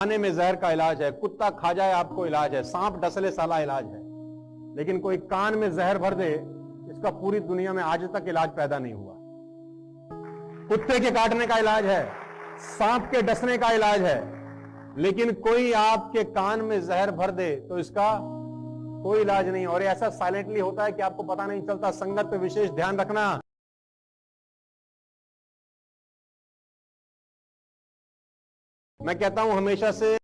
खाने में जहर का इलाज है, कुत्ता खा जाए आपको इलाज है, सांप डसले साला इलाज है। लेकिन कोई कान में जहर भर दे, इसका पूरी दुनिया में आज तक इलाज पैदा नहीं हुआ। कुत्ते के काटने का इलाज है, सांप के डसने का इलाज है, लेकिन कोई आपके कान में जहर भर दे तो इसका कोई इलाज नहीं। और ऐसा साइलेंटली होता है कि आपको पता नहीं चलता, संगत पे विशेष ध्यान रखना। मैं कहता हूँ हमेशा से